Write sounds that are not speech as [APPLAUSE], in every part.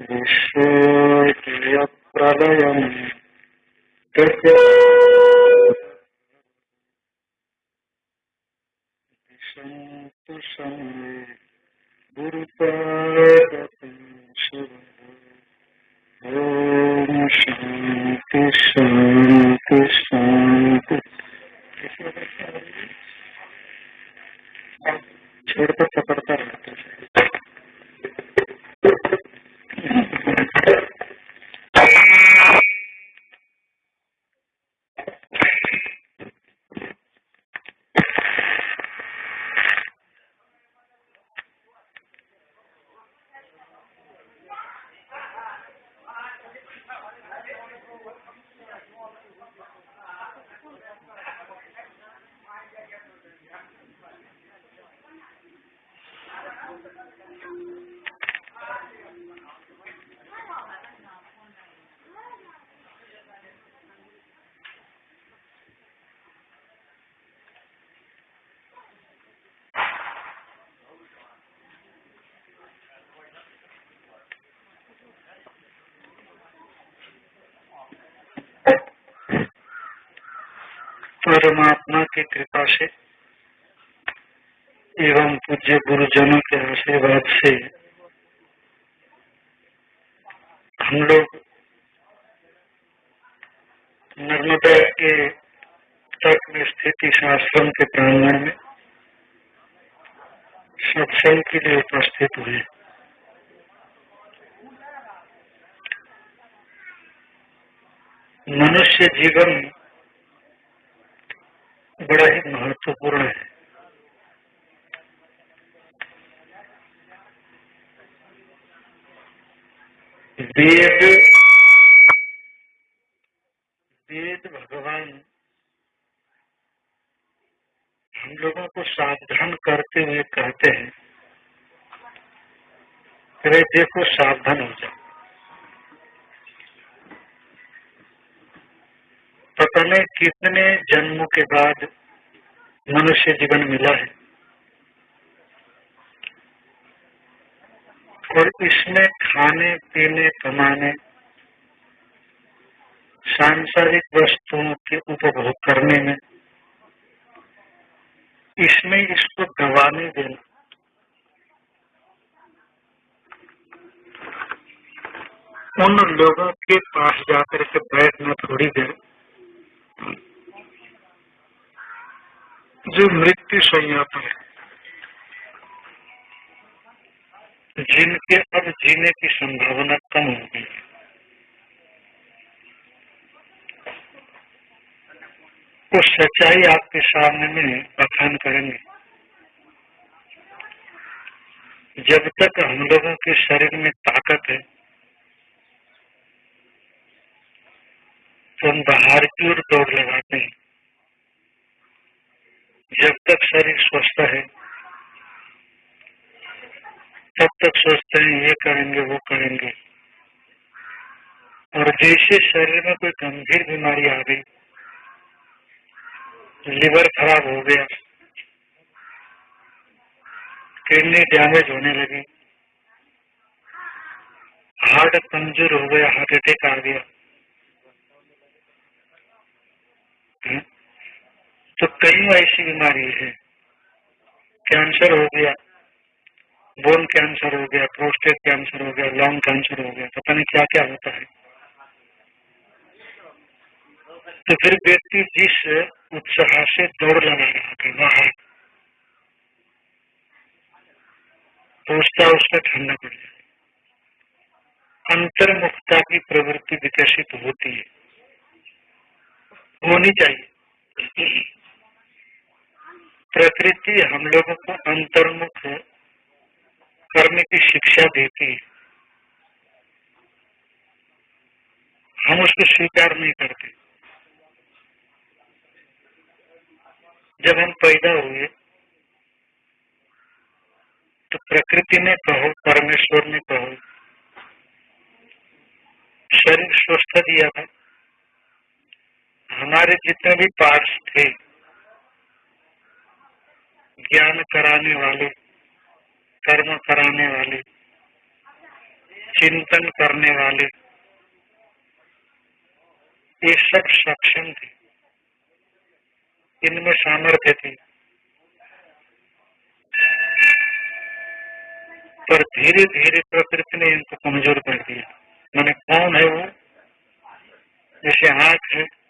विश्वोदयप्रलयम् तक सन्तु समे ॐ शान्ति छोड़ता पकड़ता रहता है। Yeah. परमात्मा की कृपा से एवं पूज्य गुरुजनों के आशीर्वाद से हम लोग नर्मदा के तट में स्थित इस आश्रम के प्रांगण में सत्संग के लिए उपस्थित हुए। मनुष्य जीवन बड़ा ही महत्वपूर्ण है। वेद वेद भगवान हम लोगों को सावधान करते हुए कहते हैं, अरे देखो सावधान हो जाओ। पता नहीं कितने जन्मों के बाद मनुष्य जीवन मिला है? और इसमें खाने, पीने, कमाने, सांसारिक वस्तुओं के उपभोग करने में, इसमें इसको गवाने देना। उन लोगों के पास जाकर के बैठना थोड़ी देर जो मृत्यु संज्ञा है, जिनके अब जीने की संभावना कम हो गई है। वो सच्चाई आपके सामने में बखान करेंगे। जब तक हम लोगों के शरीर में ताकत है हम बाहर की ओर दौड़ लगाते हैं। जब तक शरीर स्वस्थ है, तब तक सोचते हैं, ये करेंगे, वो करेंगे। और जैसे शरीर में कोई गंभीर बीमारी आ गई, लिवर खराब हो गया, किडनी डैमेज होने लगी, हार्ट कमज़ोर हो गया, हार्ट अटैक आ गया तो कई ऐसी बीमारी है। कैंसर हो गया, बोन कैंसर हो गया, प्रोस्टेट कैंसर हो गया, लंग कैंसर हो गया, पता नहीं क्या क्या होता है। तो फिर व्यक्ति जिस उत्साह से दौड़ लगा रहा था, वहाँ तो उसका उसका ठंडा पड़ जाए। अंतर्मुखता की प्रवृत्ति विकसित होती है। होनी चाहिए। प्रकृति हम लोगों को अंतर्मुख करने की शिक्षा देती है। हम उसको स्वीकार नहीं करते। जब हम पैदा हुए तो प्रकृति ने कहो, परमेश्वर ने कहो, शरीर स्वस्थ दिया था। हमारे जितने भी पार्ट्स थे, ज्ञान कराने वाले, कर्म कराने वाले, चिंतन करने वाले, ये सब सक्षम थे। इनमें सामर्थ्य थी। पर धीरे धीरे प्रकृति ने इनको कमज़ोर कर दिया। मैंने कौन है वो? जैसे हाथ है।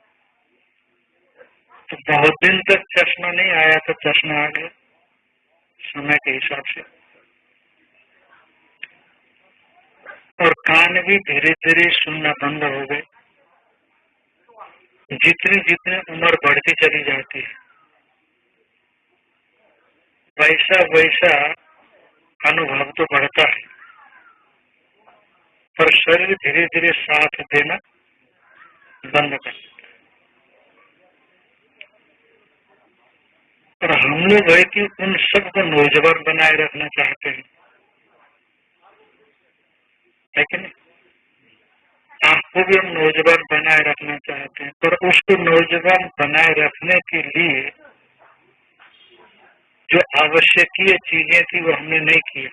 तो बहुत दिन तक चश्मा नहीं आया तो चश्मा आ गया समय के हिसाब से। और कान भी धीरे धीरे सुनना बंद हो गए। जितनी जितनी उम्र बढ़ती चली जाती है, वैसा वैसा अनुभव तो बढ़ता है। पर शरीर धीरे धीरे साथ देना बंद कर और हम लोग है कि उन सबको नौजवान बनाए रखना चाहते हैं कि नहीं? आपको भी हम नौजवान बनाए रखना चाहते हैं, पर उसको नौजवान बनाए रखने के लिए जो आवश्यकीय चीज़ें थी वो हमने नहीं की।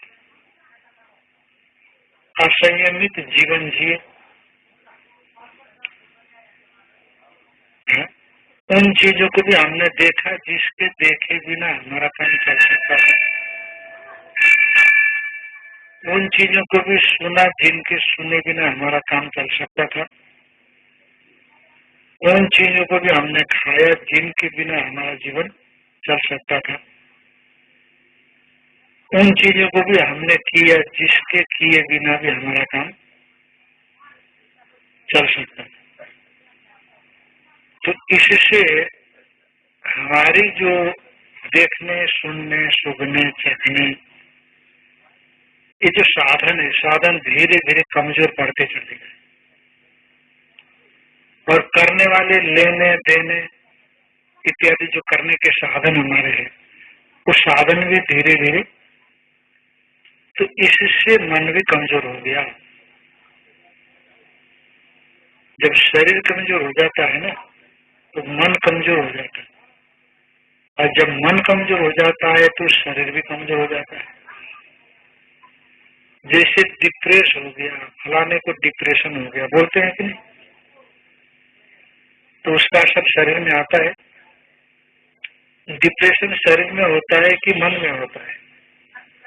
असंयमित जीवन जिए। उन चीज़ों को भी हमने देखा, जिसके देखे बिना हमारा काम चल सकता है। उन चीज़ों को भी सुना, जिनके सुने बिना हमारा काम चल सकता था। उन चीज़ों को भी हमने खाया, जिनके बिना हमारा जीवन चल सकता था। उन चीज़ों को भी हमने किया, जिसके किए बिना भी हमारा काम चल सकता था। तो इससे हमारी जो देखने, सुनने, सुगने, चखने, ये जो साधन है, साधन धीरे धीरे कमज़ोर पड़ते चले गए। और करने वाले लेने, देने इत्यादि जो करने के साधन हमारे हैं, वो साधन भी धीरे धीरे तो इससे मन भी कमज़ोर हो गया। जब शरीर कमज़ोर हो जाता है ना तो मन कमज़ोर हो जाता है। और जब मन कमज़ोर हो जाता है तो शरीर भी कमज़ोर हो जाता है। जैसे डिप्रेस हो गया, फलाने को डिप्रेशन हो गया, बोलते हैं कि नहीं? तो उसका सब शरीर में आता है। डिप्रेशन शरीर में होता है कि मन में होता है?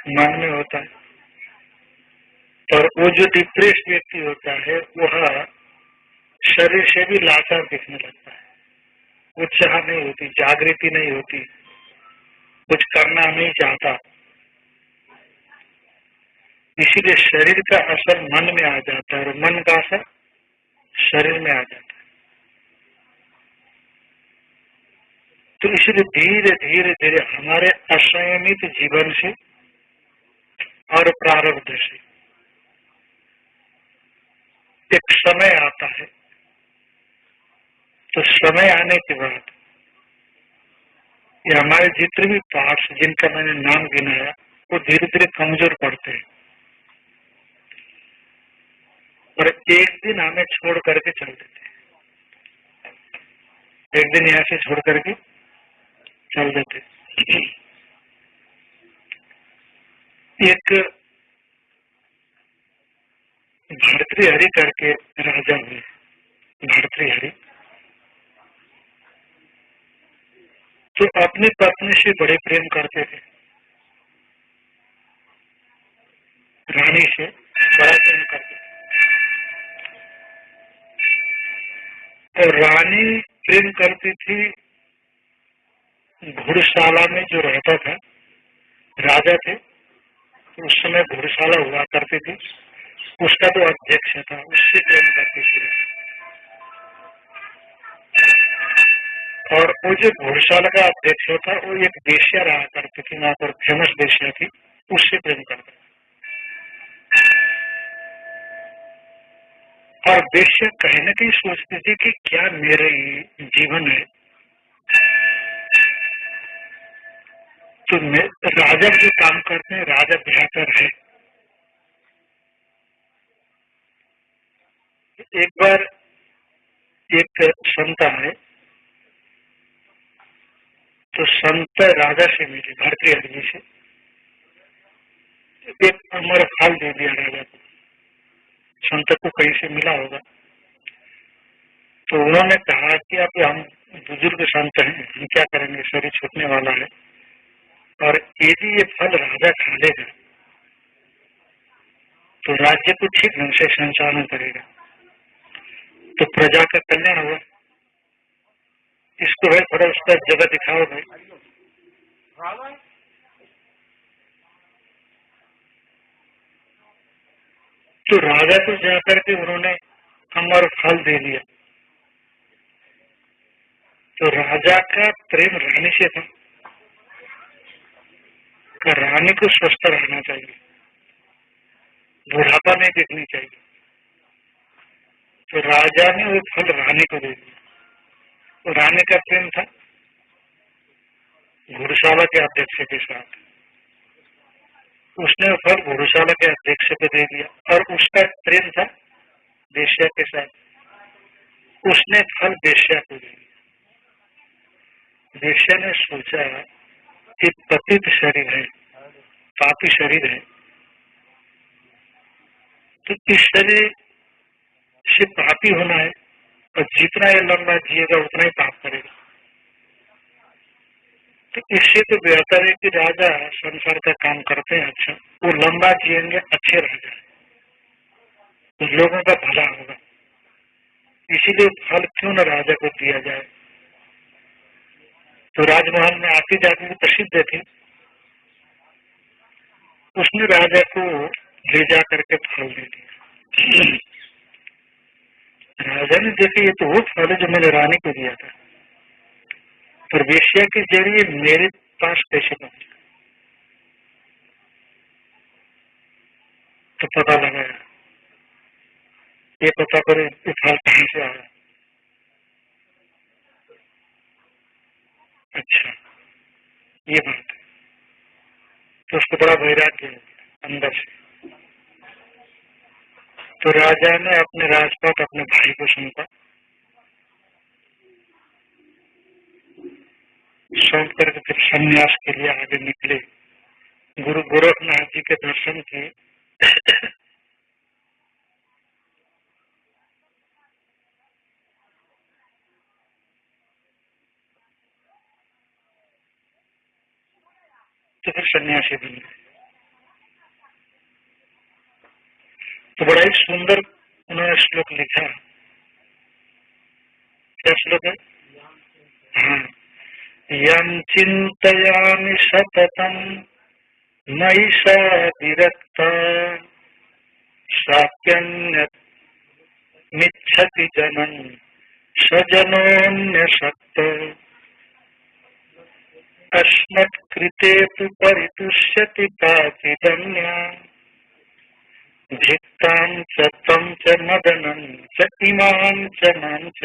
मन में होता है। और वो जो डिप्रेस व्यक्ति होता है, वह शरीर से भी लाचार दिखने लगता है। उत्साह नहीं होती, जागृति नहीं होती। कुछ करना नहीं चाहता। इसीलिए शरीर का असर मन में आ जाता है और मन का असर शरीर में आ जाता है। तो इसलिए धीरे धीरे धीरे हमारे असंयमित जीवन से और प्रारब्ध से एक समय आता है। तो समय आने के बाद ये हमारे जितने भी पार्ट्स जिनका मैंने नाम गिनाया, वो धीरे धीरे कमज़ोर पड़ते हैं। और एक दिन हमें छोड़ करके चल देते हैं। एक दिन यहाँ से छोड़ करके चल देते एक हरि करके राजा हुए। हरि। तो अपनी पत्नी से बड़े प्रेम करते थे। रानी से बड़ा प्रेम करते थे। और रानी प्रेम करती थी घुड़शाला में जो रहता था, राजा थे तो उस समय घुड़शाला हुआ करती थी। उसका तो अध्यक्ष था, उससे प्रेम करती थी। और वो जो घुड़शाला का अध्यक्ष था वो एक देशिया रहा करती थी, वहाँ पर फ़ेमस देशिया थी, उससे प्रेम करता और बेशक कहीं ना कहीं सोचती थी कि क्या मेरे जीवन है तो राजा जो काम करते हैं, राजा बेहतर है। एक बार एक संत आए तो संत राजा से मिले, भारतीय आदमी से। एक अमर फल दे दिया राजा को। संत को कहीं से मिला होगा। तो उन्होंने कहा कि अब हम बुज़ुर्ग संत हैं, हम क्या करेंगे? शरीर छूटने वाला है। और यदि ये फल राजा खा लेगा तो राज्य को ठीक ढंग से संचालन करेगा। तो प्रजा का कल्याण होगा। इसको है थोड़ा उसका जगह दिखाओ भाई। तो राजा को जाकर के उन्होंने अमर फल दे दिया। तो राजा का प्रेम रानी से था। रानी को स्वस्थ रहना चाहिए। बुढ़ापा नहीं देखनी चाहिए। तो राजा ने वो फल रानी को दे दिया। रानी का प्रेम था। घुड़शाला के अध्यक्ष के साथ। उसने फल घुड़शाला के अध्यक्ष को दे दिया और उसका प्रेम था बेश्या के साथ। उसने फल बेश्या को दे दिया। बेश्या ने सोचा कि पतित शरीर है, पापी शरीर है। तो इस शरीर से पापी होना है? और जितना ये लंबा जिएगा, उतना ही पाप करेगा। तो इससे तो बेहतर है कि राजा संसार का काम करते हैं अच्छा। वो लंबा जिएँगे, अच्छे रह जाए तो लोगों का भला होगा। इसीलिए फल क्यों न राजा को दिया जाए? तो राजमहल में आती जाती प्रसिद्ध थी। उसने राजा को ले जा करके फल दे दिया। राजा देखे, ये तो वो फल है जो मैंने रानी को दिया था। पर वेश्या के ज़रिए मेरे पास कैसे पहुँचा तो पता लगाया। ये पता करे ये फल कहीं से आया। अच्छा ये बात है। तो उसको बड़ा वैराग्य अंदर से। तो राजा ने अपने राजपाट, अपने भाई को सौंपा। सौंप करके फिर संन्यास के लिए आगे निकले। गुरु गोरखनाथ जी के दर्शन किए। तो फिर सन्यासी गए। तो बड़ा ही सुंदर उन्होंने श्लोक लिखा क्या श्लोक है? हाँ। यम चिंतयामि सततम मई स विरक्त। साप्यन्य मिच्छति जनन सजनोन्य सक्त अस्मत्कृते तु परितुष्यति पातिदन्या। धिक्तां च तं च मदनं च इमां च माँ च।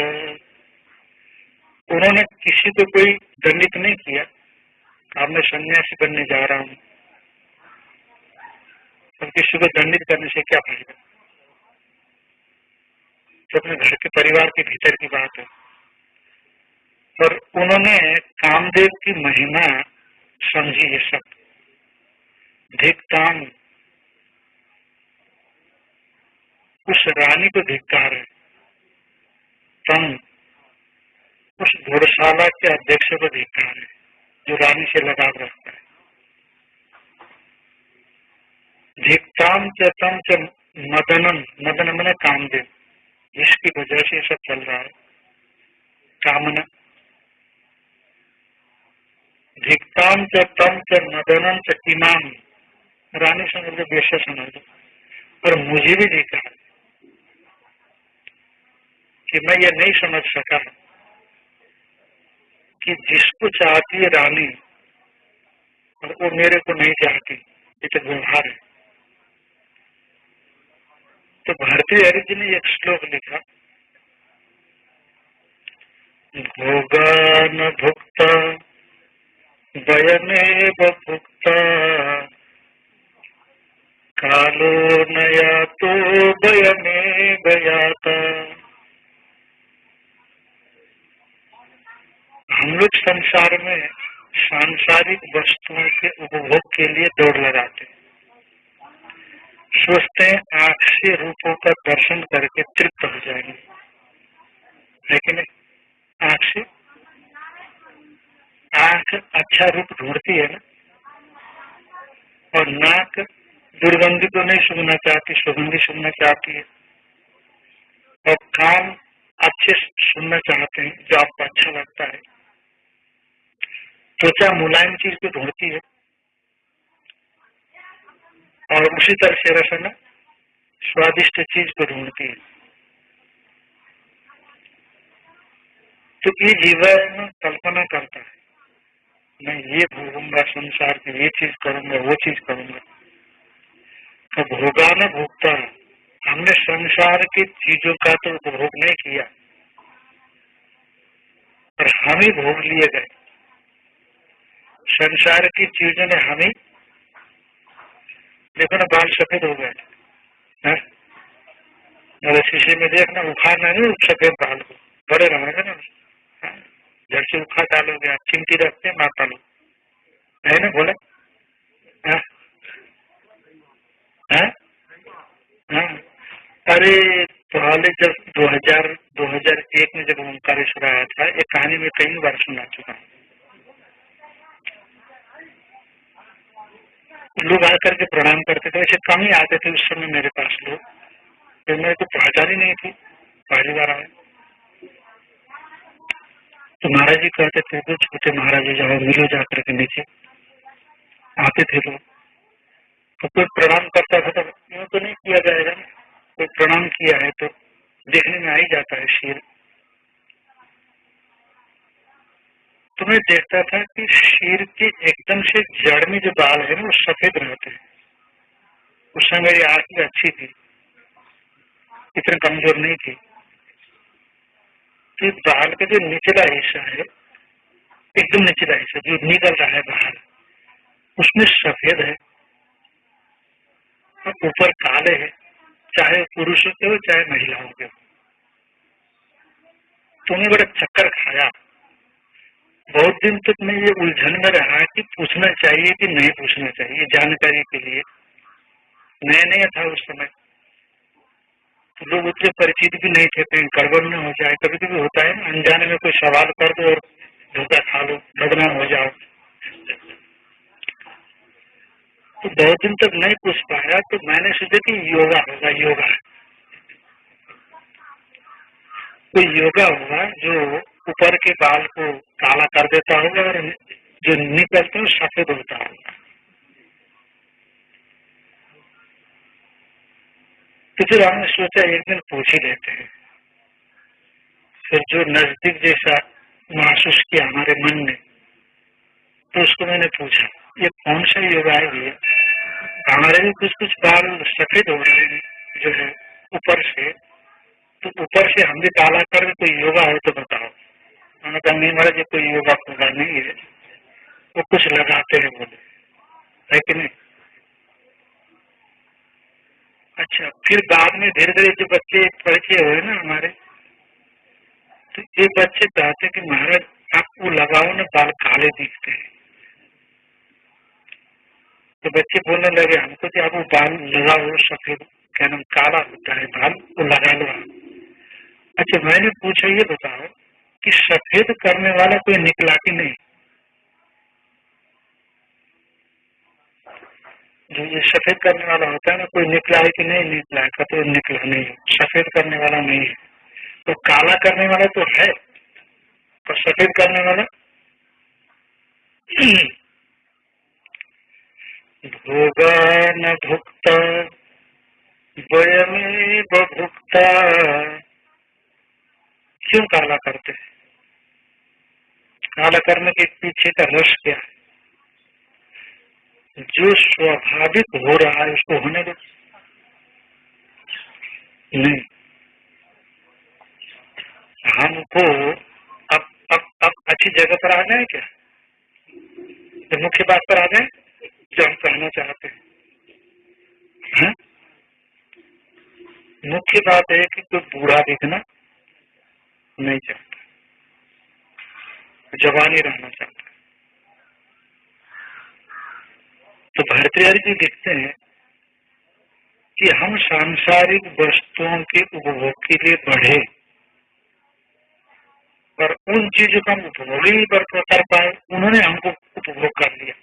उन्होंने किसी को कोई दंडित नहीं किया। अब मैं सन्यासी बनने जा रहा हूँ। और किसी को दंडित करने से क्या फ़ायदा? तो अपने घर के परिवार के भीतर की बात है। और उन्होंने कामदेव की महिमा समझी ये सब। धिक्ताम उस रानी को धिक्कार है। तम उस घोड़शाला के अध्यक्ष को धिक्कार है, जो रानी से लगाव रखता है। धिक्ताम च तम च मदनम, मदन मन कामदेव, जिसकी वजह से सब चल रहा है। कामना धिक्ताम च तम च मदनम च इमाम। रानी समझ लो बेशा समझ लो। पर मुझे भी है। कि मैं ये नहीं समझ सका कि जिसको चाहती है रानी, और वो मेरे को नहीं चाहती, ये तो व्यवहार है। तो भारतीय हरि जी ने एक श्लोक लिखा। भोगा न भुक्ता, वयमेव भुक्ता, कालो नया तो वयमेव याता। हम लोग संसार में सांसारिक वस्तुओं के उपभोग के लिए दौड़ लगाते हैं। सोचते हैं आँख से रूपों का दर्शन करके तृप्त हो जाएँगे। लेकिन आँख से? आँख अच्छा रूप ढूंढती है ना? और नाक दुर्गंधी तो नहीं सुनना चाहती, सुगंधी सुनना चाहती है। और कान अच्छे सुनना चाहते हैं, जो आपको अच्छा लगता है। त्वचा मुलायम चीज़ को ढूंढती है। और उसी तरह से रसना स्वादिष्ट चीज़ को ढूंढती है। तो ये जीवन कल्पना करता है। मैं ये भोगूँगा संसार की, ये चीज़ करूँगा, वो चीज़ करूँगा। तो भोगा न भोगता हमने संसार की चीज़ों का तो उपभोग नहीं किया। पर हम ही भोग लिए गए। संसार की चीज़ों ने हमें देखो ना बाल सफ़ेद हो गए। मेरे शीशे में देखना उखाड़ना नहीं सफ़ेद बाल को। बड़े रहेंगे ना। हाँ, जड़ से उखाड़ डालोगे आप चिमटी रखते मापा लो है ना बोले? हाँ? हाँ? हाँ? अरे पहले जब 2000 2001 में जब ओंकारेश्वर आया था ये कहानी में कई बार सुना चुका हूँ। लोग आकर के प्रणाम करते थे। ऐसे कम ही आते थे उस समय मेरे पास लोग। तो मेरे को पहचान ही नहीं थी। पहली बार आए। तो महाराज जी कहते थे तो छोटे महाराज जी जाओ मिलो जाकर के नीचे आते थे लोग। तो कोई प्रणाम करता था तो यूँ तो नहीं किया जाएगा कोई प्रणाम किया है तो देखने में आ ही जाता है शीर। तो मैं देखता था कि शीर के एकदम से जड़ में जो बाल है ना, वो सफ़ेद रहते हैं। उस समय मेरी आँख भी अच्छी थी। इतने कमज़ोर नहीं थी। तो बाल का जो निचला हिस्सा है, एकदम निचला हिस्सा, जो निकल रहा है बाहर, उसमें सफ़ेद है और ऊपर काले है, चाहे पुरुषों के हो, चाहे महिलाओं के। हो तुम्हें बड़ा चक्कर खाया। बहुत दिन तक मैं ये उलझन में रहा कि पूछना चाहिए कि नहीं पूछना चाहिए जानकारी के लिए। नया नया था उस समय। तो लोग उतने परिचित भी नहीं थे, कहीं गड़बड़ न हो जाए। कभी कभी होता है अनजाने में कोई सवाल कर दो और धोखा खा लो बदनाम हो जाओ। तो बहुत दिन तक नहीं पूछ पाया तो मैंने सोचा कि योगा होगा, योगा। कोई योगा होगा जो ऊपर के बाल को काला कर देता होगा और जो निकलते हैं सफ़ेद होता होगा तो फिर हमने सोचा, एक दिन पूछ ही लेते हैं। फिर जो नज़दीक जैसा महसूस किया हमारे मन ने तो उसको मैंने पूछा, ये कौन सा योगा है ये? हमारे भी कुछ कुछ बाल सफ़ेद हो रहे हैं, जो है, ऊपर से। तो ऊपर से हम भी काला कर, कोई योगा हो तो बताओ। मैंने कहा, नहीं महाराज, ये कोई योगा फोगा नहीं है। वो कुछ लगाते हैं बोले। है कि नहीं? अच्छा फिर बाद में धीरे धीरे जो बच्चे परिचय हुए ना हमारे तो ये बच्चे चाहते कि महाराज, आप वो लगाओ ना, बाल काले दिखते हैं। तो बच्चे बोलने लगे, हमको कि आप वो बाल लगाओ सफ़ेद, क्या नाम, काला होता है बाल, वो लगा लो अच्छा मैंने पूछा, ये बताओ कि सफ़ेद करने वाला कोई निकला कि नहीं? जो ये सफ़ेद करने वाला होता है ना, कोई निकला है कि नहीं? निकला है तो निकला नहीं है। सफ़ेद करने वाला नहीं है। तो काला करने वाला तो है तो सफ़ेद करने वाला? भोगा न भुगता, वयमे भुगता। क्यों काला करते हैं? काला करने के पीछे का रस क्या है? जो स्वाभाविक हो रहा है, उसको होने दो। नहीं। हमको अब अब अब अच्छी जगह पर आ जाए क्या? तो मुख्य बात पर आ जाए जो हम कहना चाहते हैं। है? मुख्य बात है कि कोई बूढ़ा दिखना नहीं चाहता। जवानी रहना चाहता है। तो भारतीय जी देखते हैं कि हम सांसारिक वस्तुओं के उपभोग के लिए बढ़े और उन चीज़ों का हम उपभोग ही पर कर पाए। उन्होंने हमको उपभोग कर लिया।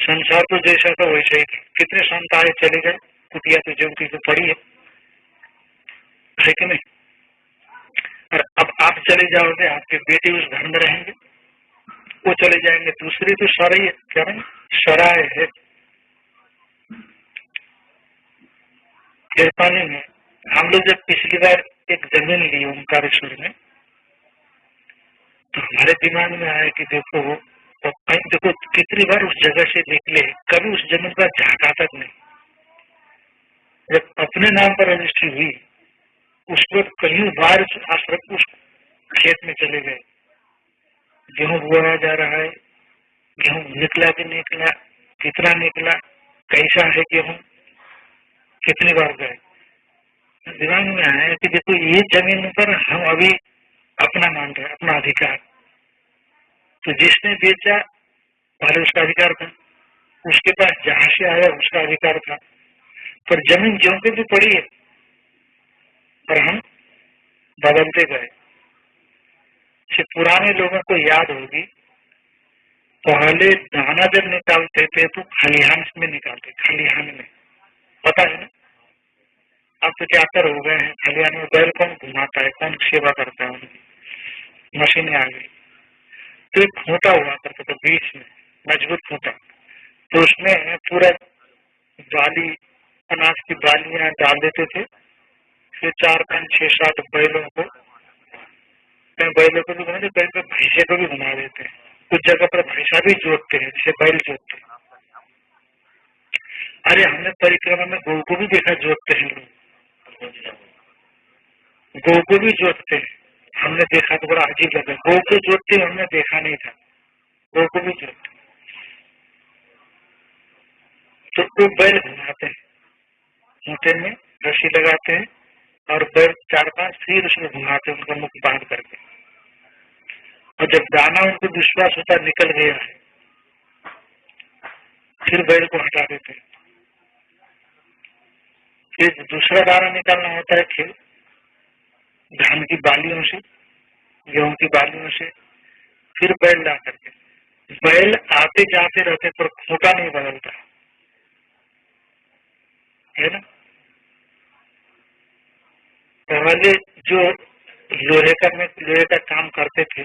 संसार तो जैसा था वैसा ही था। कितने संत आए चले गए। कुटिया तो जो की तो पड़ी है। है कि नहीं? और अब आप चले जाओगे, आपके बेटे उस घर में रहेंगे। वो चले जाएँगे, दूसरी तो सराय क्या नहीं सराय है। पानी में, हम लोग जब पिछली बार एक ज़मीन ली ओंकारेश्वर में तो हमारे दिमाग में आया कि देखो कहीं, देखो, कितनी बार उस जगह से निकले, कभी उस ज़मीन पर झाका तक नहीं। जब अपने नाम पर रजिस्ट्री हुई उस कहीं बार आश्रम उस खेत में चले गए। गेहूँ बोया जा रहा है, गेहूँ निकला कि निकला, कितना निकला, कैसा है गेहूँ, कितनी बार गए। दिमाग में आया कि देखो, ये ज़मीन पर हम अभी अपना मान रहे अपना अधिकार। तो जिसने बेचा, पहले उसका अधिकार था। उसके पास जहाँ से आया, उसका अधिकार था। पर ज़मीन ज्यो के भी पड़ी है। पर हम बदलते गए। से पुराने लोगों को याद होगी, पहले दाना जब निकालते थे तो खलिहान में निकालते, खलिहान में। पता है ना? अब तो क्या कर हो गए हैं? खलिहान में बैल कौन घुमाता है? कौन सेवा करता है उनकी? मशीनें आ गई। तो एक खूंटा हुआ करता था बीच में, मज़बूत खूंटा। तो उसमें पूरा बाली अनाज की बालियाँ डाल देते थे। फिर चार पाँच, छह, सात बैलों को बैलों को भी बना बैल पे भैंसे को भी बना देते हैं। कुछ जगह पर भैंसा भी जोतते हैं, जैसे बैल जोतते हैं। अरे, हमने परिक्रमा में गौ को भी देखा, जोतते हैं लोग। गौ को भी जोतते हैं। हमने देखा तो बड़ा अजीब लगा। गौ को जोतते हमने देखा नहीं था। गौ को भी जोतते तो बैल घुमाते हैं। ऊँटे में रस्सी लगाते हैं। और चार पाँच फिर उसमें घुमाते उनका मुख बाँध करके। और जब दाना उनको विश्वास होता निकल गया है, फिर बैल को हटा देते फिर दूसरा दाना निकालना होता है फिर धान की बालियों से, गेहूँ की बालियों से, फिर बैल ला करके। बैल आते जाते रहते पर खोटा नहीं बदलता। है ना? पहले जो लोहे का में, लोहे का काम करते थे,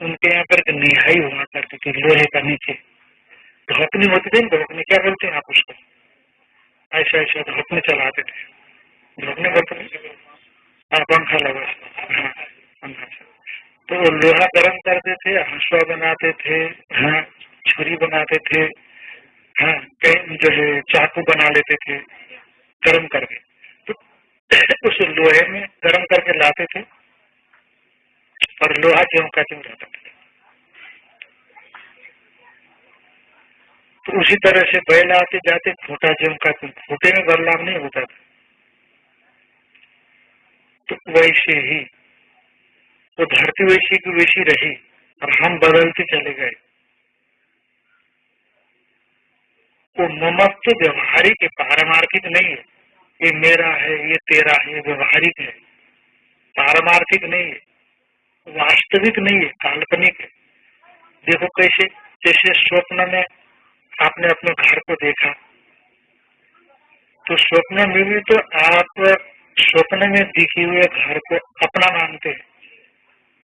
उनके यहाँ पर निहाई हुआ करती थी, लोहे का नीचे। धोकनी होती थी धोकनी क्या बोलते हैं आप उसको? ऐसा ऐसा धोकने चलाते थे। धोकने बोलते हाँ पंखा लगा हाँ तो वो लोहा गर्म करते थे, हंसुआ बनाते थे हाँ छुरी बनाते थे हाँ कई जो है चाकू बना लेते थे, गर्म करके। उस लोहे में गर्म करके लाते थे और लोहा ज्यों का क्यों रहता था। तो उसी तरह से बैल आते जाते खोटा ज्यों का क्यों खोटे में बदलाव नहीं होता था। तो वैसे ही, वो तो धरती वैसी की वैसी रही और हम बदलते चले गए। वो ममत्व तो व्यवहारिक है पारमार्थिक नहीं है। ये मेरा है, ये तेरा है व्यवहारिक है। पारमार्थिक नहीं है, वास्तविक नहीं है, काल्पनिक है। देखो कैसे जैसे स्वप्न में आपने अपने घर को देखा। तो स्वप्न में भी तो आप स्वप्न में दिखे हुए घर को अपना मानते हैं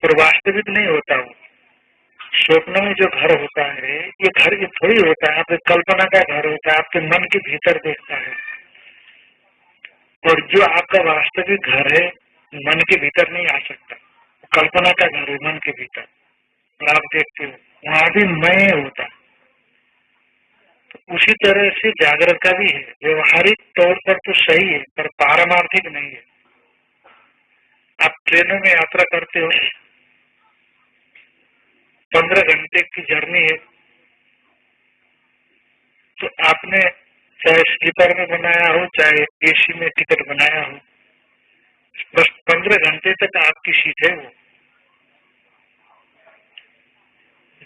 और वास्तविक नहीं होता वो। स्वप्न में जो घर होता है, ये घर ये थोड़ी होता है आपके कल्पना का घर होता है, आपके मन के भीतर देखता है। और जो आपका वास्तविक घर है, मन के भीतर नहीं आ सकता। कल्पना का घर है, मन के भीतर। और आप देखते हो, वहाँ भी मैं होता। तो उसी तरह से जागृत का भी है। व्यवहारिक तौर पर तो सही है, पर पारमार्थिक नहीं है। आप ट्रेनों में यात्रा करते हो, पंद्रह घंटे की जर्नी है तो आपने चाहे स्लीपर में बनाया हो, चाहे एसी में टिकट बनाया हो, बस पंद्रह घंटे तक आपकी सीट है वो।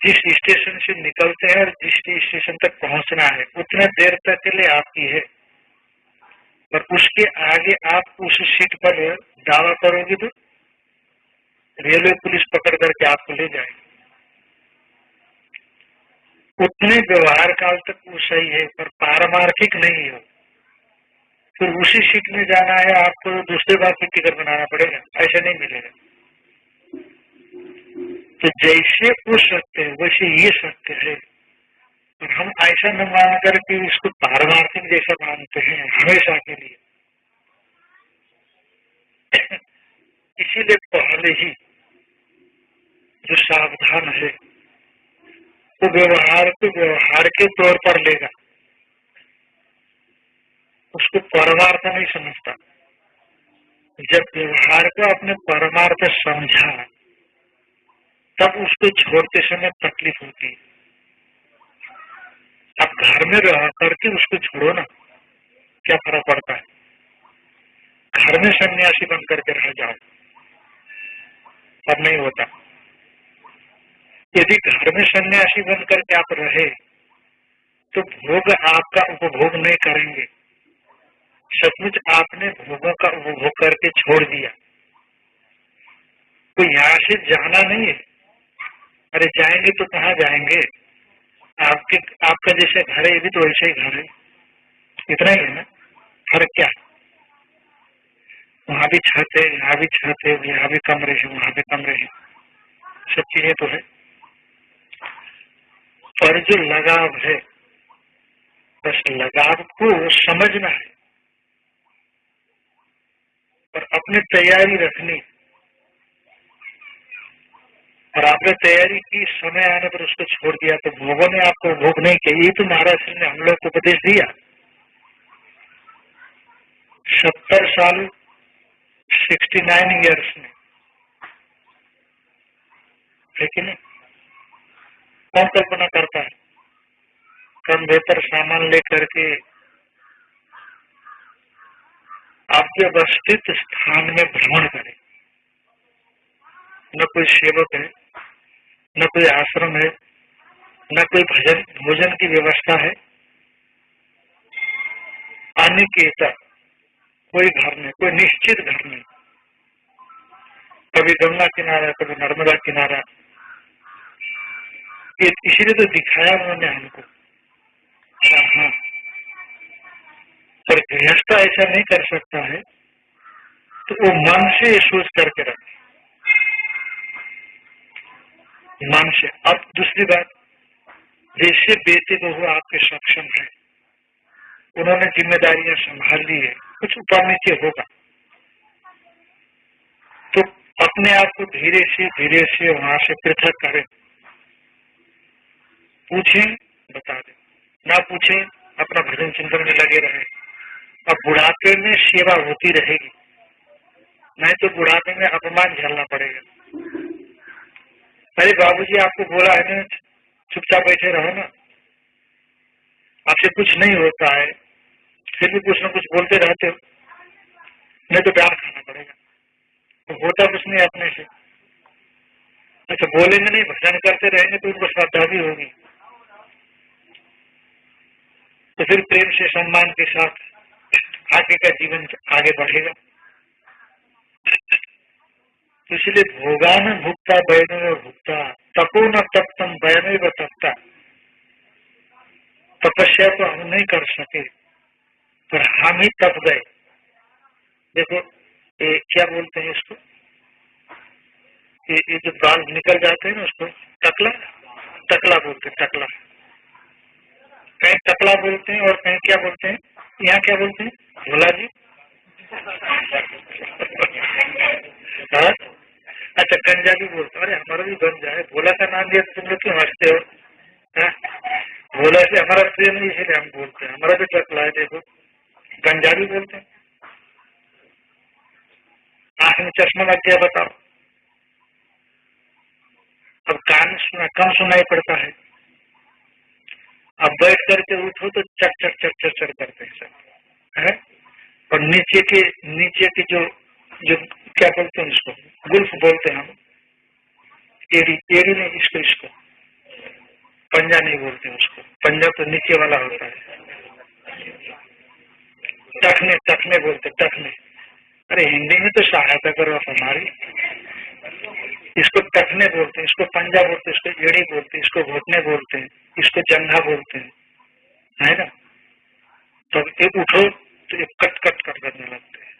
जिस स्टेशन से निकलते हैं और जिस स्टेशन तक पहुँचना है, उतने देर तक के लिए आपकी है। पर उसके आगे आप उस सीट पर दावा करोगे तो रेलवे पुलिस पकड़ करके आपको ले जाएगी। उतने व्यवहार काल तक वो सही है, पर पारमार्थिक नहीं हो। फिर उसी सीट में जाना है, आपको दूसरे बार फिर टिकट बनाना पड़ेगा ऐसा नहीं मिलेगा। तो जैसे वो सत्य है, वैसे ये सत्य है। और हम ऐसा न मान करके उसको पारमार्थिक जैसा मानते हैं, हमेशा के लिए। [COUGHS] इसीलिए पहले ही जो सावधान है वो व्यवहार को व्यवहार के तौर पर लेगा। उसको परमार्थ नहीं समझता। जब व्यवहार को अपने परमार्थ समझा, तब उसको छोड़ते समय तकलीफ़ होती है। अब घर में रह करके उसको छोड़ो ना, क्या फ़र्क पड़ता है? घर में सन्यासी बन करके रह जाओ अब नहीं होता। यदि घर में सन्यासी बन करके आप रहे तो भोग आपका उपभोग नहीं करेंगे। सचमुच आपने भोगों का उपभोग करके छोड़ दिया। तो यहाँ से जाना नहीं है। अरे जाएँगे तो कहाँ जाएँगे? आपके, आपका जैसे घर है, ये भी तो वैसे ही घर है। इतना ही है ना? फ़र्क क्या? वहाँ भी छत है, यहाँ भी छत है, यहाँ भी कमरे है, वहाँ भी कमरे है। सब चीज़ें तो है। पर जो लगाव है। बस लगाव को समझना है और अपनी तैयारी रखनी। और आपने तैयारी की, समय आने पर उसको छोड़ दिया तो भोगों ने आपको भोग नहीं किया। ये तो महाराज ने हम लोग को उपदेश दिया। सत्तर साल सिक्सटी नाइन ईयर्स में। है कौन कल्पना करता है। कम बेहतर सामान लेकर के आपके अवस्थित स्थान में भ्रमण करें। न कोई सेवक है, न कोई आश्रम है, न कोई भजन, भोजन की व्यवस्था है। अनिकेता कोई घर नहीं, कोई निश्चित घर नहीं। कभी गंगा किनारा, कभी नर्मदा किनारा ये इसीलिए तो दिखाया उन्होंने हमको। पर गृहस्थ ऐसा नहीं कर सकता है तो वो मन से सोच करके रखे। मान से। अब दूसरी बात जैसे बेटे बहु आपके सक्षम है। उन्होंने जिम्मेदारियाँ संभाल ली है। कुछ नीचे होगा। तो अपने आप को धीरे से धीरे से वहाँ से पृथक करें। पूछे, बता दे। ना पूछे, अपना भजन चिंतन में लगे रहे। अब बुढ़ापे में सेवा होती रहेगी। नहीं तो बुढ़ापे में अपमान झेलना पड़ेगा। अरे बाबूजी, आपको बोला है ना, चुपचाप बैठे रहो ना। आपसे कुछ नहीं होता है। फिर भी कुछ न कुछ बोलते रहते हो। नहीं तो प्यार खाना पड़ेगा। तो होता कुछ नहीं अपने से। अच्छा बोलेंगे नहीं, भजन करते रहेंगे तो उनको श्रद्धा भी होगी। तो फिर प्रेम से सम्मान के साथ आगे का जीवन आगे बढ़ेगा। तो इसलिए भोगा में भुगता बैन में भुगता तपो न तप्तम बैन व तपता। तपस्या तो हम नहीं कर सके पर हम ही तप गए। देखो ये क्या बोलते हैं इसको? ये, जो बाल निकल जाते हैं ना उसको टकला टकला बोलते टकला कहीं टकला बोलते हैं और कहीं क्या बोलते हैं? यहाँ क्या बोलते हैं? भोला जी हाँ? अच्छा गंजा भी बोलते अरे, हमारा भी गंजा है। भोला का नाम दिया तुम लोग क्यों हँसते हो? भोला से हमारा प्रेम नहीं इसलिए हम बोलते हैं। हमारा भी टकला है, देखो। गंजा भी बोलते हैं। आँख में चश्मा लग गया, बताओ। अब कान सुना, कम सुनाई पड़ता है। अब बैठ करके उठो तो चट चट चट चट चट करते हैं सब। है? और नीचे के नीचे के जो जो क्या बोलते हैं उसको? गुल्फ बोलते हैं हम। एड़ी एड़ी नहीं, इसको इसको। पंजा नहीं बोलते उसको। पंजा तो नीचे वाला होता है। टखने टखने बोलते टखने। अरे हिंदी में तो सहायता करो आप हमारी। इसको टखने बोलते इसको पंजा बोलते इसको एड़ी बोलते इसको घोटने बोलते हैं। इसको जंघा बोलते हैं। है ना? तब तो एक उठो तो एक कट कट कट करने लगते हैं।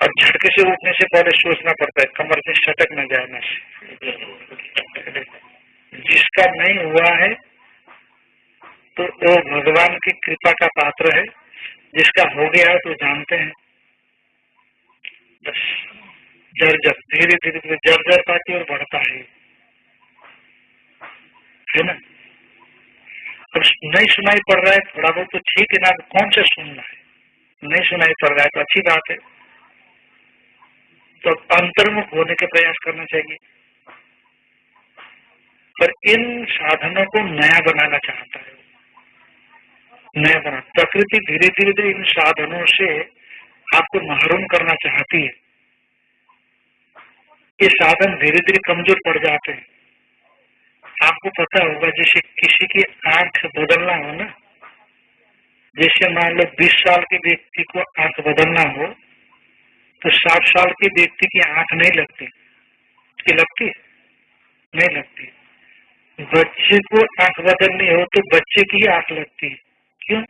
और झटके से उठने से पहले सोचना पड़ता है, कमर में सटक न जाए ना जिसका नहीं हुआ है तो वो भगवान की कृपा का पात्र है। जिसका हो गया है तो जानते हैं। बस जर्जर धीरे धीरे धीरे जर्जर पाती और बढ़ता है। है ना? अब नहीं सुनाई पड़ रहा है, थोड़ा बहुत तो ठीक है ना कौन से सुनना है? नहीं सुनाई पड़ रहा है तो अच्छी बात है। तो अंतर्मुख होने के प्रयास करना चाहिए। पर इन साधनों को नया बनाना चाहता है। नया बना, प्रकृति धीरे धीरे धीरे इन साधनों से आपको महरूम करना चाहती है। ये साधन धीरे धीरे कमज़ोर पड़ जाते हैं। आपको पता होगा जैसे किसी की आँख बदलना हो ना, जैसे मान लो 20 साल के व्यक्ति को आँख बदलना हो तो 60 साल के व्यक्ति की आँख नहीं लगती। की लगती नहीं लगती। बच्चे को आँख बदलनी हो तो बच्चे की आँख लगती क्यों?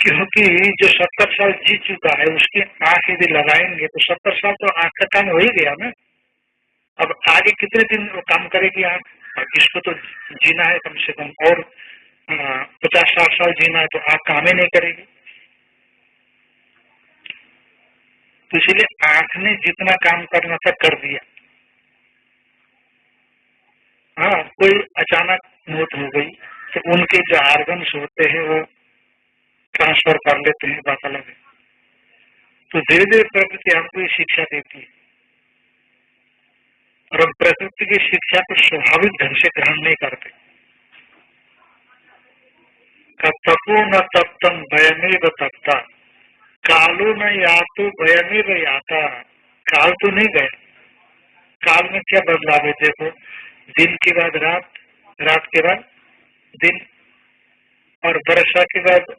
क्योंकि जो सत्तर साल जी चुका है, उसकी आँख यदि लगाएँगे तो सत्तर साल तो आँख का काम हो ही गया ना। अब आगे कितने दिन वो काम करेगी आँख इसको तो जीना है कम से कम, और पचास साठ साल जीना है तो आँख काम ही नहीं करेगी। तो इसीलिए आँख ने जितना काम करना था कर दिया। हाँ कोई अचानक मौत हो गई तो उनके जो आर्गन्स होते हैं वो ट्रांसफ़र कर लेते हैं बात अलग है तो धीरे धीरे प्रकृति हमको ये शिक्षा देती है। और हम प्रकृति की शिक्षा को स्वाभाविक ढंग से ग्रहण नहीं करते। तपो न तप्तम भयमेव तपता। कालो न या तो भयमेव याता। काल तो नहीं गए काल में क्या बदलाव है? देखो, दिन के बाद रात रात के बाद दिन, और वर्षा के बाद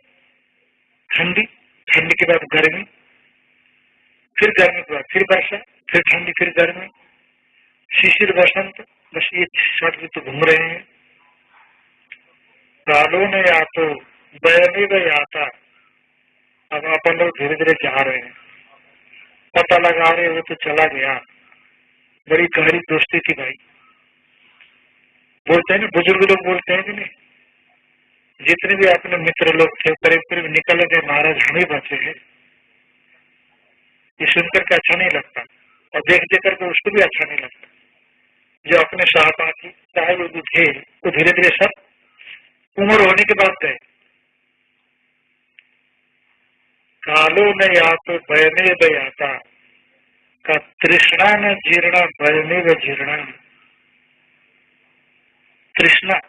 ठंडी ठंडी के बाद गर्मी, फिर गर्मी के बाद फिर वर्षा, फिर ठंडी, फिर गर्मी। शिशिर बसंत बस ये षट ऋतु घूम रहे हैं। कालो ने या तो बयने व आता अब अपन लोग धीरे धीरे जा रहे हैं। पता लगा रहे वो तो चला गया। बड़ी गहरी दोस्ती थी भाई। बोलते हैं ना, बुज़ुर्ग लोग बोलते हैं कि नहीं? जितने भी अपने मित्र लोग थे, करीब करीब निकल गए, महाराज हम ही बचे हैं। ये सुनकर के अच्छा नहीं लगता। और देख देख करके उसको भी अच्छा नहीं लगता। जो अपने सहपाठी चाहे वो भी थे वो धीरे धीरे सब उम्र होने के बाद गए। कालो न या तो बयने बयाता, का तृष्णा न जीर्णा बयने व जीर्णा। तृष्णा,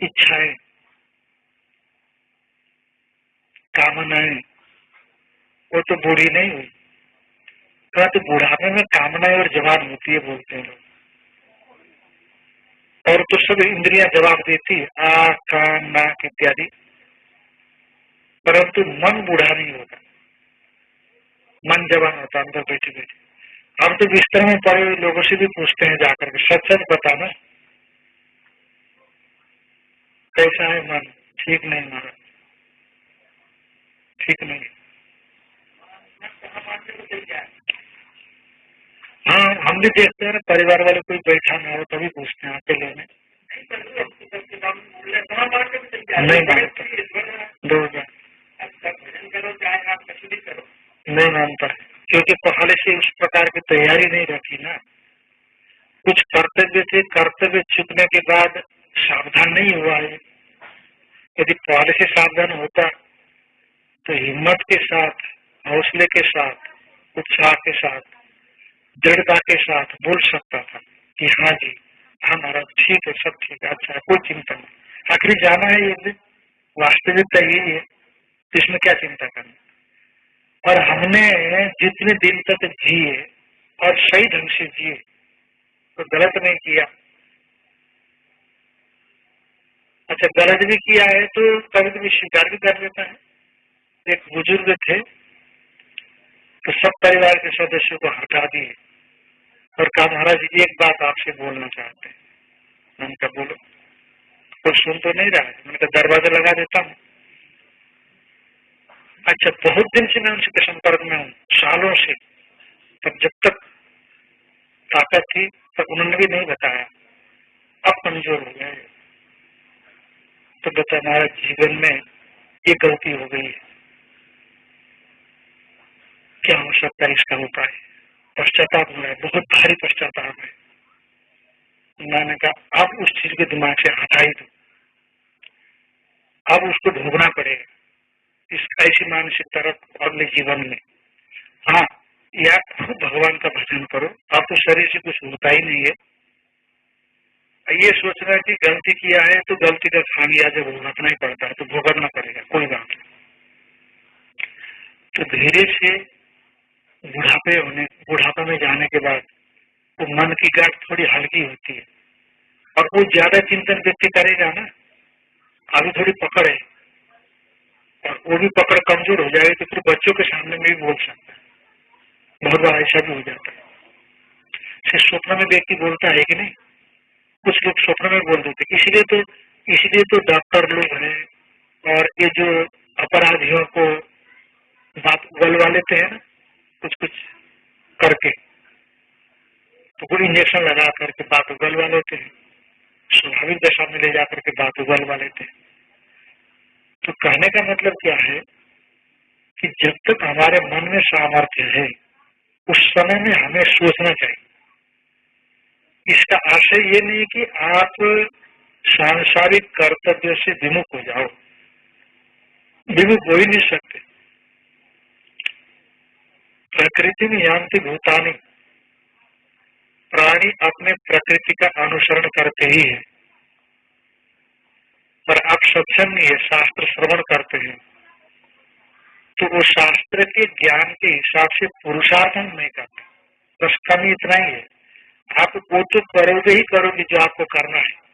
इच्छाएँ, कामनाएँ, वो तो बूढ़ी नहीं हुई। कहा तो बुढ़ापे में कामनाएँ और जवान होती है बोलते हैं और तो सब इंद्रियाँ जवाब देती आ कान नाक इत्यादि। परंतु मन बूढ़ा नहीं होता। मन जवान होता, अंदर बैठे बैठे। हम तो बिस्तर में पड़े हुए लोगों से भी पूछते हैं जाकर के, सच सच बताना। कैसा है मन? ठीक नहीं मारा। ठीक नहीं। हाँ हम भी देखते हैं परिवार वाले कोई बैठा ना हो तभी पूछते हैं अकेले में नहीं मानता दो हज़ार। नहीं मानता क्योंकि पहले से उस प्रकार की तैयारी नहीं रखी ना। कुछ कर्तव्य थे कर्तव्य चुकने के बाद सावधान नहीं हुआ है। यदि पहले से सावधान होता तो हिम्मत के साथ हौसले के साथ उत्साह के साथ दृढ़ता के साथ बोल सकता था कि हाँ जी हाँ महाराज, ठीक है, सब ठीक है अच्छा कोई चिंता नहीं। आखिर जाना है ये वास्तविकता यही है तो इसमें क्या चिंता करनी। और हमने जितने दिन तक जिए और सही ढंग से जिए तो गलत नहीं किया। अच्छा गलत भी किया है तो कभी कभी स्वीकार भी कर लेता है। एक बुज़ुर्ग थे तो सब परिवार के सदस्यों को हटा दिए। और कहा, महाराज, एक बात आपसे बोलना चाहते हैं। मैंने कहा, बोलो। कोई सुन तो नहीं रहा मैंने कहा, दरवाज़ा लगा देता हूँ। अच्छा बहुत दिन से मैं उनसे संपर्क में हूँ, सालों से। तब जब तक ताकत थी, तब उन्होंने भी नहीं बताया। अब कमज़ोर हो गए। तो बता हमारे जीवन में ये गलती हो गई है। क्या हो सकता है इसका उपाय? पश्चाताप हो रहा है, बहुत भारी पश्चाताप है। मैंने कहा अब उस चीज़ के दिमाग से हटा ही दो। अब उसको भोगना पड़ेगा। इस ऐसी मानसिक तरफ़ अगले जीवन में। हाँ या खुद भगवान का भजन करो। आपको तो शरीर से कुछ होता ही नहीं है। ये सोचना कि गलती किया है तो गलती का खामिया जब भुगतना ही पड़ता है तो भुगतना पड़ेगा, कोई बात नहीं। तो धीरे से बुढ़ापे होने, बुढ़ापे में जाने के बाद तो मन की गाठ थोड़ी हल्की होती है। और वो ज़्यादा चिंतन व्यक्ति करेगा ना अभी थोड़ी पकड़ है। और वो भी पकड़ कमज़ोर हो जाएगी तो फिर बच्चों के सामने में भी बोल सकता है। बहुत बार ऐसा भी हो जाता है। सिर्फ़ स्वप्न में व्यक्ति बोलता है कि नहीं, कुछ लोग स्वप्न में बोल देते इसलिए तो इसलिए तो डॉक्टर लोग हैं और ये जो अपराधियों को बात उगलवा लेते हैं ना कुछ कुछ करके तो कोई इंजेक्शन लगा करके बात उगलवा लेते हैं। स्वाभाविक दशा में ले जाकर के बात उगलवा लेते हैं। तो कहने का मतलब क्या है कि जब तक हमारे मन में सामर्थ्य है, उस समय में हमें सोचना चाहिए। इसका आशय ये नहीं कि आप सांसारिक कर्तव्य से विमुख हो जाओ। विमुख हो ही नहीं सकते। प्रकृति में यांति भूतानी। प्राणी अपने प्रकृति का अनुसरण करते ही है। पर आप है शास्त्र श्रवण करते हैं। तो वो शास्त्र के ज्ञान के हिसाब से पुरुषार्थ नहीं करते बस कमी इतना ही है। आप वो तो करोगे ही करोगे जो आपको करना है।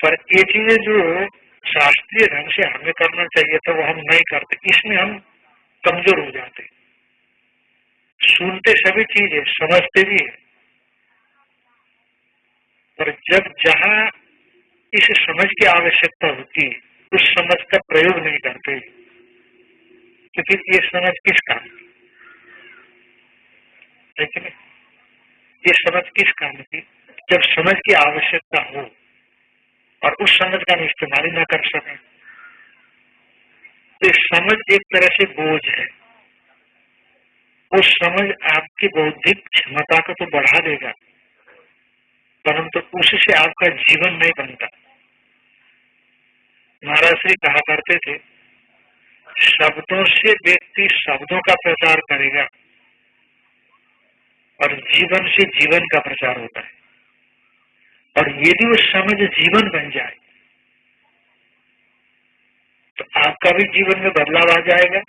पर ये चीज़ें जो शास्त्रीय ढंग से हमें करना चाहिए था, वो हम नहीं करते। इसमें हम कमज़ोर हो जाते सुनते सभी चीज़ है, समझते भी है। पर जब जहाँ इस समझ की आवश्यकता होती है, उस समझ का प्रयोग नहीं करते। तो फिर ये समझ किस काम लेकिन ये समझ किस काम की जब समझ की आवश्यकता हो, और उस समझ का हम इस्तेमाल ही ना कर सके। तो समझ एक तरह से बोझ है। वो समझ आपकी बौद्धिक क्षमता को तो बढ़ा देगा, परंतु तो उससे आपका जीवन नहीं बनता। महाराज श्री कहा करते थे, शब्दों से व्यक्ति शब्दों का प्रचार करेगा, और जीवन से जीवन का प्रचार होता है। और यदि वो समझ जीवन बन जाए तो आपका भी जीवन में बदलाव आ जाएगा।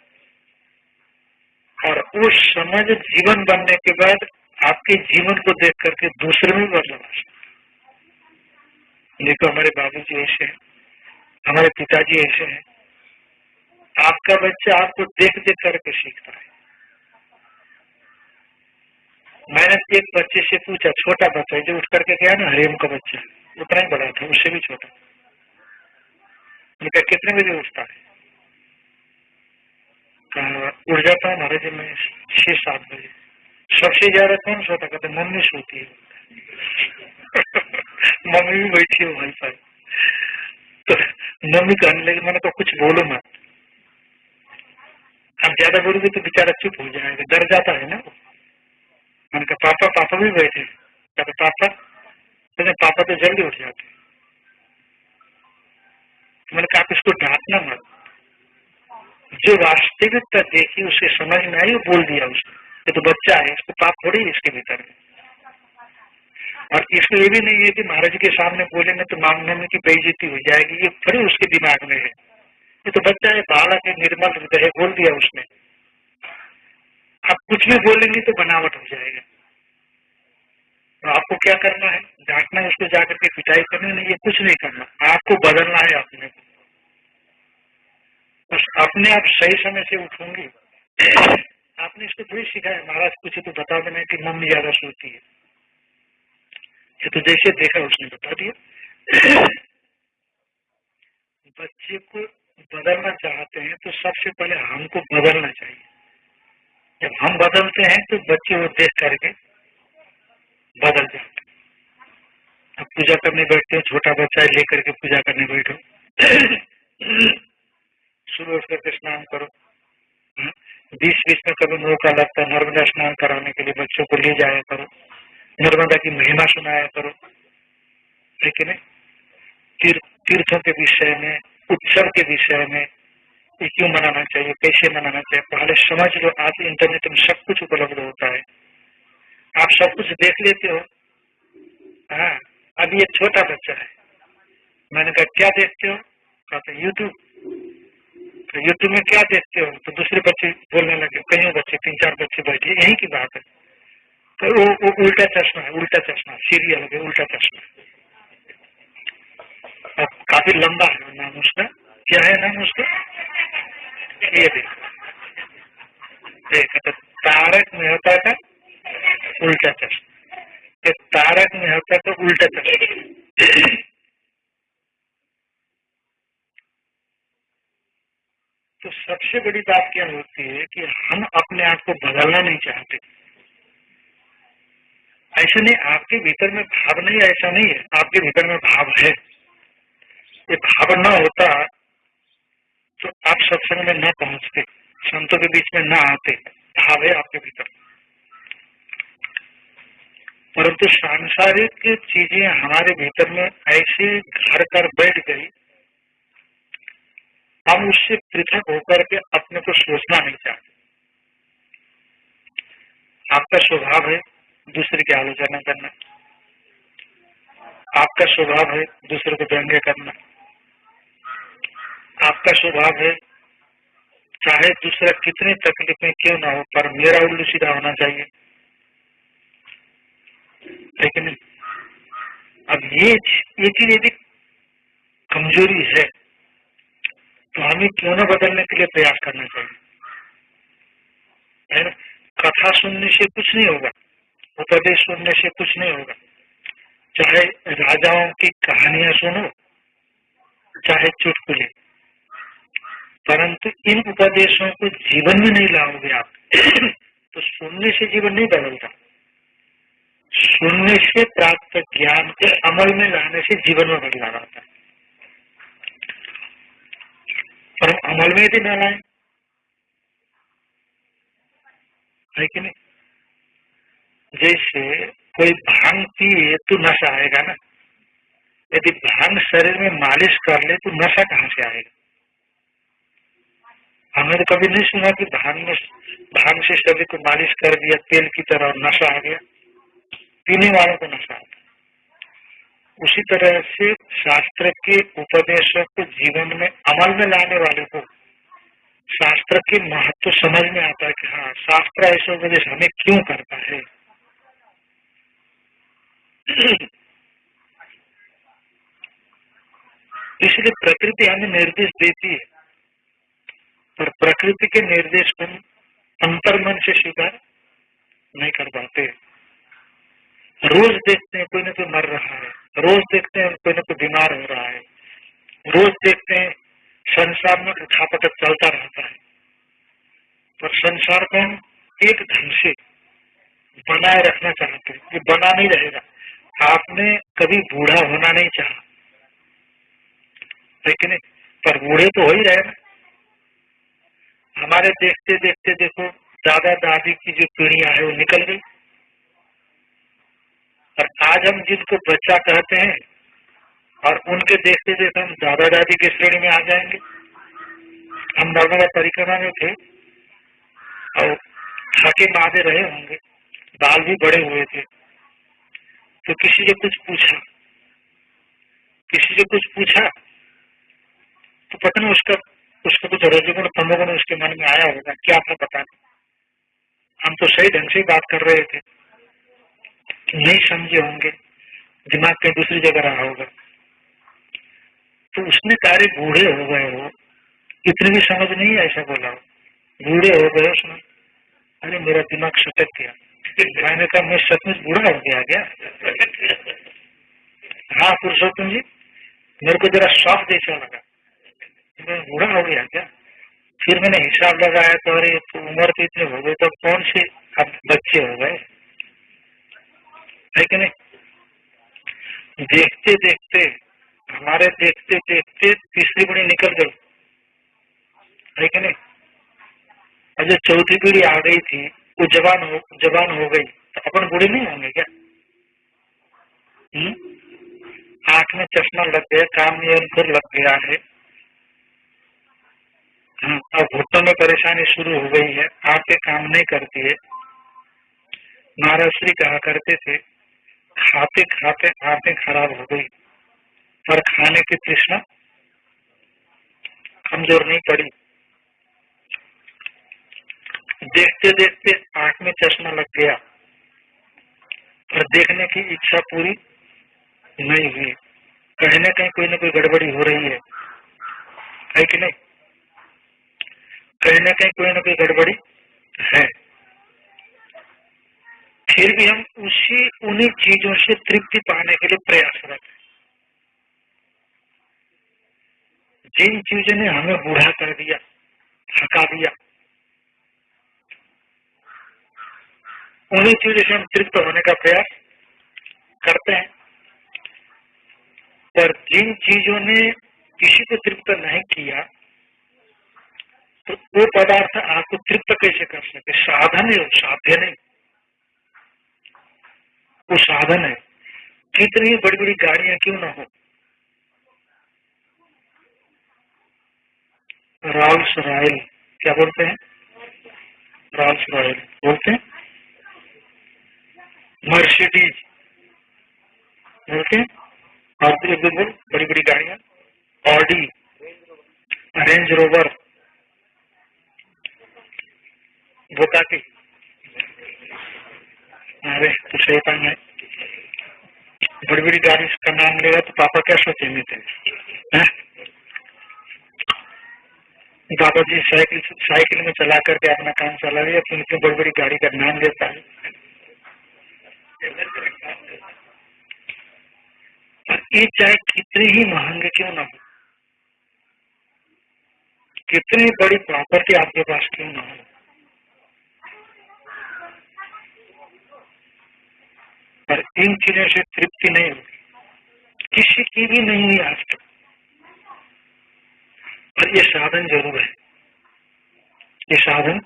और वो समझ जीवन बनने के बाद आपके जीवन को देख करके दूसरे में बदलाव आ सकता देखो हमारे बाबू जी ऐसे हैं, हमारे पिताजी ऐसे हैं। आपका बच्चा आपको देख देख करके सीखता है। मैंने एक बच्चे से पूछा, छोटा बच्चा जो उठ करके गया ना हरिम का बच्चा उतना ही बड़ा था, उससे भी छोटा। उनका कितने बजे उठता है? उठ जाता हूँ महाराज मैं छह, सात बजे। सबसे ज़्यादा कौन सोता कहते मम्मी सोती है। [LAUGHS] मम्मी भी बैठी है भाई साहब। तो मम्मी कहने लगी, मैंने तो कुछ बोलो मत। अब ज़्यादा बोलोगे तो बेचारा चुप हो जाएगा, डर जाता है ना मैंने कहा, पापा पापा भी बैठे कहते पापा कहते पापा तो जल्दी उठ जाते मैंने कहा आप इसको डांटना मत। जो वास्तविकता देखी, उसे समझ में आई, वो बोल दिया उसने। ये तो बच्चा है, इसको पाप थोड़ी इसके भीतर। में और इसमें ये भी नहीं है कि महाराज के सामने बोलेंगे तो मांगने में की बेइज्जती हो जाएगी, ये थोड़ी उसके दिमाग में है। ये तो बच्चा है बालक है निर्मल हृदय बोल दिया उसने। आप कुछ भी बोलेंगे तो बनावट हो जाएगा। तो आपको क्या करना है? डांटना है उसको जाकर के पिटाई करनी नहीं, ये कुछ नहीं करना। आपको बदलना है अपने बस अपने आप सही समय से उठूँगी। आपने इसको थोड़ी सिखाया। महाराज, कुछ तो बता देना कि मम्मी ज़्यादा सोती है। ये तो जैसे देखा उसने, बता दिया। बच्चे को बदलना चाहते हैं तो सबसे पहले हमको बदलना चाहिए। जब हम बदलते हैं तो बच्चे वो देख करके बदल जाते अब पूजा करने बैठते हो छोटा बच्चा लेकर के पूजा करने बैठो। [CLEARS THROAT] सुबह उठ करके स्नान करो। बीस बीच बीच में कभी मौका लगता है नर्मदा स्नान कराने के लिए बच्चों को ले जाया करो। नर्मदा की महिमा सुनाया करो। ठीक है तीर, तीर्थों के विषय में उत्सव के विषय में ये क्यों मनाना चाहिए कैसे मनाना चाहिए? पहले समझ लो आज इंटरनेट में सब कुछ उपलब्ध होता है। आप सब कुछ देख लेते हो। हाँ अभी ये छोटा बच्चा है। मैंने कहा क्या देखते हो? कहते यूट्यूब तो यूट्यूब में क्या देखते हो? तो दूसरे बच्चे बोलने लगे कई बच्चे तीन चार बच्चे बैठे यही की बात है। तो वो, वो उल्टा चश्मा है उल्टा चश्मा सीरियल है उल्टा चश्मा। अब काफ़ी लंबा है नाम उसका। क्या है नाम उसका? ये देख तो तारक मेहता का उल्टा चश्मा ये तारक मेहता तो उल्टा चश्मा तो सबसे बड़ी बात क्या होती है कि हम अपने आप को बदलना नहीं चाहते। ऐसे नहीं, आपके भीतर में भाव नहीं, ऐसा नहीं है। आपके भीतर में भाव है। ये भाव ना होता तो आप सत्संग में न पहुँचते, संतों के बीच में न आते। भाव है आपके भीतर। परंतु सांसारिक चीज़ें हमारे भीतर में ऐसे घर कर बैठ गई, हम उससे पृथक होकर के अपने को सोचना नहीं चाहते। आपका स्वभाव है दूसरे की आलोचना करना। आपका स्वभाव है दूसरे को व्यंग्य करना। आपका स्वभाव है, चाहे दूसरा कितनी तकलीफ़ में क्यों ना हो, पर मेरा उल्लू सीधा होना चाहिए। लेकिन अब ये ये चीज़ यदि कमज़ोरी है तो हमें क्यों ना बदलने के लिए प्रयास करना चाहिए? है ना? कथा सुनने से कुछ नहीं होगा, उपदेश सुनने से कुछ नहीं होगा। चाहे राजाओं की कहानियाँ सुनो, चाहे चुटकुले, परंतु इन उपदेशों को जीवन में नहीं लाओगे आप तो सुनने से जीवन नहीं बदलता। सुनने से प्राप्त ज्ञान के अमल में लाने से जीवन में बदलाव आता है। पर अमल में यदि न लाए है कि नहीं? जैसे कोई भाँग पिए तो नशा आएगा ना। यदि भाँग शरीर में मालिश कर ले तो नशा कहाँ से आएगा? हमने तो कभी नहीं सुना कि भाँग में भाँग से शरीर को मालिश कर दिया, तेल की तरह और नशा आ गया। पीने वालों को नशा आता उसी तरह से शास्त्र के उपदेशों को जीवन में अमल में लाने वाले को शास्त्र के महत्व समझ में आता है कि हाँ शास्त्र ऐसे उपदेश हमें क्यों करता है? इसलिए प्रकृति हमें निर्देश देती है, पर प्रकृति के निर्देश को अंतर्मन से स्वीकार नहीं कर पाते। रोज देखते हैं कोई ना कोई मर रहा है। रोज देखते हैं कोई ना कोई बीमार हो रहा है। रोज देखते हैं संसार में उठापटक चलता रहता है। पर संसार को हम एक ढंग से बनाए रखना चाहते हैं। ये बना नहीं रहेगा। आपने कभी बूढ़ा होना नहीं चाहा। लेकिन पर बूढ़े तो हो ही रहे हमारे देखते देखते देखो दादा दादी की जो पीढ़ियाँ है, वो निकल गई। और आज हम जिनको बच्चा कहते हैं और उनके देखते देखते हम दादा दादी की श्रेणी में आ जाएँगे। हम नर्मदा परिक्रमा में थे और थके मादे रहे होंगे। बाल भी बड़े हुए थे। तो किसी से कुछ पूछा? किसी से कुछ पूछा? तो पता नहीं उसका उसका कुछ रजगुण तमोगुण उसके मन में आया होगा। क्या था पता नहीं। हम तो सही ढंग से बात कर रहे थे। नहीं समझे होंगे। दिमाग कहीं दूसरी जगह रहा होगा। तो उसने कार्य बूढ़े हो गए हो। इतनी भी समझ नहीं ऐसा बोला हो। बूढ़े हो गए उसने अरे मेरा दिमाग सटक गया। मैंने कहा मैं सचमुच बूढ़ा हो गया क्या? हाँ पुरुषोत्तम जी, मेरे को जरा शौक जैसा लगा। मैं बूढ़ा हो गया क्या? फिर मैंने हिसाब लगाया तो अरे तो उम्र तो इतने हो गए तो कौन से अब बच्चे हो गए? है कि नहीं देखते देखते हमारे देखते देखते तीसरी पीढ़ी निकल गई। है कि नहीं जो चौथी पीढ़ी आ गई थी वो जवान हो जवान हो गई। तो अपन बूढ़े नहीं होंगे क्या? हुँ? आँख में चश्मा लग गया काम नियंत्रण लग गया है। हाँ, अब घुटनों में परेशानी शुरू हो गई है। आँखें काम नहीं करती है। महाराज श्री कहा करते थे खाते खाते आँखें खराब हो गई। पर खाने की तृष्णा कमज़ोर नहीं पड़ी। देखते देखते आँख में चश्मा लग गया। पर देखने की इच्छा पूरी नहीं हुई। कहीं ना कहीं कोई ना कोई गड़बड़ी हो रही है। है कि नहीं? कहीं ना कहीं कोई ना कोई गड़बड़ी है। फिर भी हम उसी उन्हीं चीज़ों से तृप्ति पाने के लिए प्रयासरत हैं। जिन चीज़ों ने हमें बूढ़ा कर दिया थका दिया, उन्हीं चीज़ों से हम तृप्त होने का प्रयास करते हैं। पर जिन चीज़ों ने किसी को तृप्त नहीं किया तो वो पदार्थ आपको तृप्त कैसे कर सके साधन है, साध्य नहीं। वो साधन है। कितनी बड़ी बड़ी गाड़ियाँ क्यों ना हो? रॉल्स रॉयल क्या बोलते हैं? रॉल्स रॉयल बोलते हैं? मर्सिडीज, बोलते हैं? और एक बोल बड़ी बड़ी गाड़ियाँ। Audi, Range Rover, Bugatti. अरे बड़ी बड़ी गाड़ी का नाम लेगा तो पापा क्या सोचेंगे थे बाबा जी साइकिल साइकिल में चला करके अपना काम चला रही है तो बड़ी बड़ी गाड़ी का नाम लेता है। ये चाहे कितने ही महँगे क्यों ना हो? कितनी बड़ी प्रॉपर्टी आपके पास क्यों ना हो? पर इन चीज़ों से तृप्ति नहीं होगी। किसी की भी नहीं हुई आज तक। पर ये साधन ज़रूर है। ये साधन,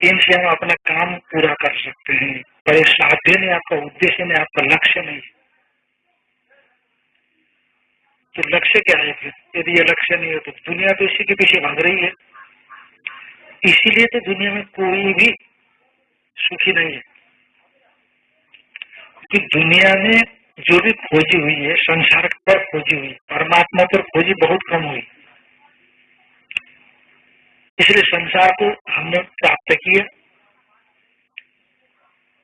इनसे हम अपना काम पूरा कर सकते हैं। पर ये साध्य नहीं, आपका उद्देश्य नहीं, आपका लक्ष्य नहीं। तो लक्ष्य क्या है फिर? यदि ये लक्ष्य नहीं है तो दुनिया तो इसी के पीछे भाग रही है। इसीलिए तो दुनिया में कोई भी सुखी नहीं है। कि दुनिया में जो भी खोजी हुई है, संसार पर खोजी हुई, परमात्मा पर खोजी बहुत कम हुई। इसलिए संसार को हमने प्राप्त किया।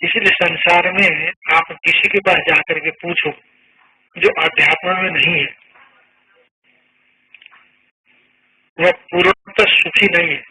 इसलिए संसार में आप किसी के पास जाकर के पूछो, जो अध्यात्म में नहीं है। वह पूर्णतः सुखी नहीं है।